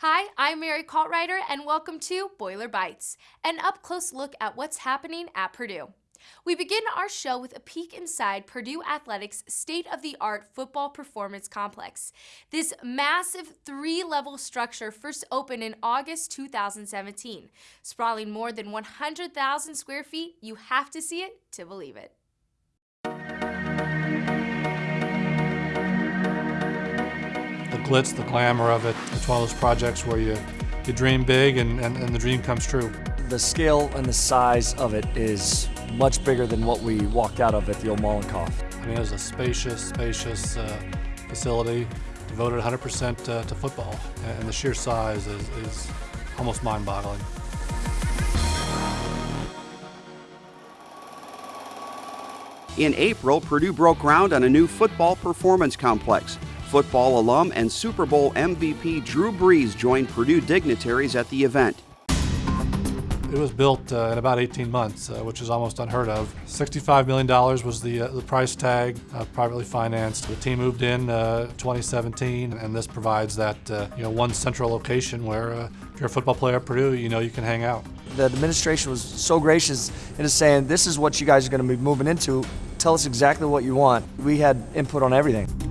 Hi, I'm Mary Kaltreiter, and welcome to Boiler Bites, an up close look at what's happening at Purdue. We begin our show with a peek inside Purdue Athletics' state of the art football performance complex. This massive three level structure first opened in August 2017. Sprawling more than 100,000 square feet, you have to see it to believe it. Glitz, the glamour of it, it's one of those projects where you, you dream big and, and, and the dream comes true. The scale and the size of it is much bigger than what we walked out of at the old Mollenkopf. I mean, it was a spacious, spacious uh, facility devoted 100% uh, to football, and the sheer size is, is almost mind-boggling. In April, Purdue broke ground on a new football performance complex. Football alum and Super Bowl MVP Drew Brees joined Purdue dignitaries at the event. It was built uh, in about 18 months, uh, which is almost unheard of. $65 million was the, uh, the price tag, uh, privately financed. The team moved in uh, 2017, and this provides that uh, you know one central location where if you're a football player at Purdue, you know you can hang out. The administration was so gracious in saying, this is what you guys are going to be moving into. Tell us exactly what you want. We had input on everything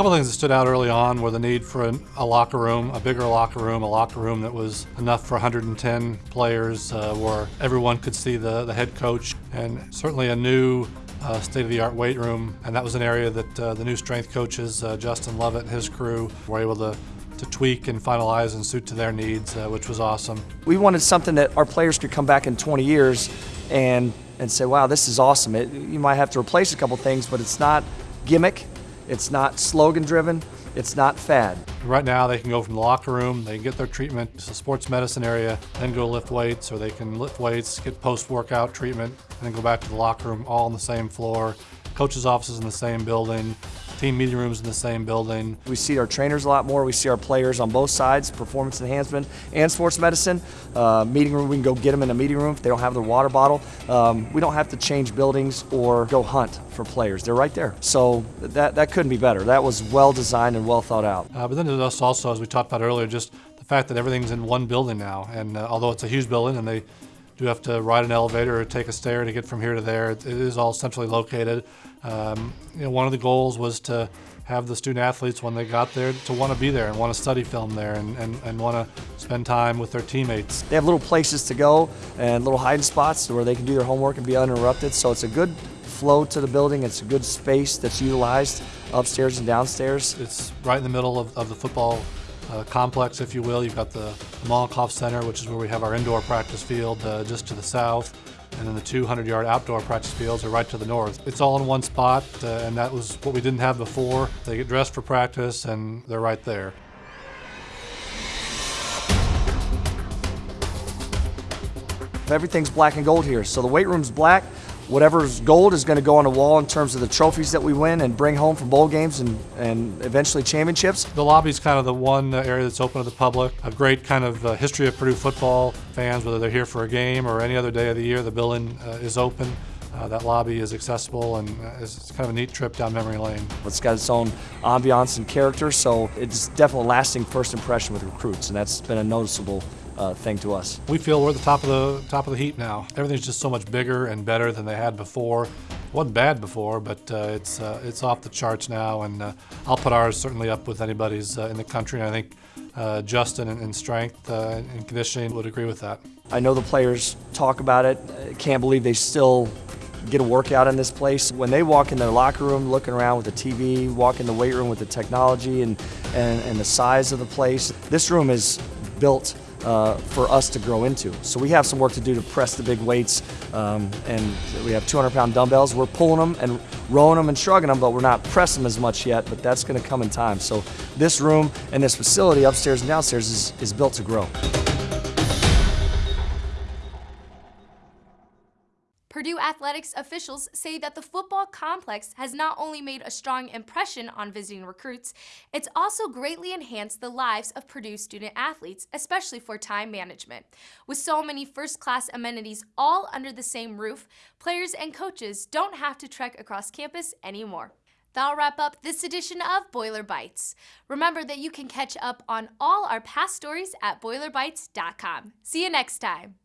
couple things that stood out early on were the need for a, a, locker room, a bigger locker room, a locker room that was enough for 110 players uh, where everyone could see the, the head coach, and certainly a new uh, state-of-the-art weight room. And that was an area that uh, the new strength coaches, uh, Justin Lovett and his crew, were able to to tweak and finalize and suit to their needs, uh, which was awesome. We wanted something that our players could come back in 20 years and and say, wow, this is awesome. It, you might have to replace a couple things, but it's not gimmick. It's not slogan driven. It's not fad. Right now they can go from the locker room, they can get their treatment to the sports medicine area, then go lift weights, or they can lift weights, get post-workout treatment, and then go back to the locker room all on the same floor. Coach's offices in the same building, team meeting rooms in the same building. We see our trainers a lot more. We see our players on both sides, performance enhancement and sports medicine. Uh, meeting room, we can go get them in a meeting room if they don't have their water bottle. Um, we don't have to change buildings or go hunt for players. They're right there. So that, that couldn't be better. That was well designed and well thought out. Uh, but then there's also, as we talked about earlier, just the fact that everything's in one building now. And uh, although it's a huge building and they do have to ride an elevator or take a stair to get from here to there. It is all centrally located. Um, you know, one of the goals was to have the student athletes when they got there to want to be there and want to study film there and, and, and want to spend time with their teammates. They have little places to go and little hiding spots where they can do their homework and be uninterrupted. So it's a good flow to the building. It's a good space that's utilized upstairs and downstairs. It's right in the middle of, of the football uh, complex, if you will. You've got the, Mollenkopf Center, which is where we have our indoor practice field uh, just to the south, and then the 200-yard outdoor practice fields are right to the north. It's all in one spot, uh, and that was what we didn't have before. They get dressed for practice, and they're right there. Everything's black and gold here. So the weight room's black, Whatever's gold is going to go on the wall in terms of the trophies that we win and bring home from bowl games and, and eventually championships. The lobby is kind of the one area that's open to the public. A great kind of uh, history of Purdue football. Fans, whether they're here for a game or any other day of the year, the building uh, is open. Uh, that lobby is accessible and uh, it's kind of a neat trip down memory lane. It's got its own ambiance and character, so it's definitely a lasting first impression with recruits, and that's been a noticeable uh, thing to us. We feel we're at the top of the top of the heap now. Everything's just so much bigger and better than they had before. It wasn't bad before, but uh, it's uh, it's off the charts now, and uh, I'll put ours certainly up with anybody's uh, in the country. And I think uh, Justin in, in strength and conditioning would agree with that. I know the players talk about it. I can't believe they still get a workout in this place. When they walk in their locker room looking around with the TV, walk in the weight room with the technology and, and, and the size of the place, this room is built uh, for us to grow into. So we have some work to do to press the big weights, um, and we have 200 pound dumbbells. We're pulling them and rowing them and shrugging them, but we're not pressing them as much yet, but that's gonna come in time. So this room and this facility upstairs and downstairs is, is built to grow. Purdue athletics officials say that the football complex has not only made a strong impression on visiting recruits, it's also greatly enhanced the lives of Purdue student athletes, especially for time management. With so many first-class amenities all under the same roof, players and coaches don't have to trek across campus anymore. That'll wrap up this edition of Boiler Bites. Remember that you can catch up on all our past stories at boilerbites.com. See you next time.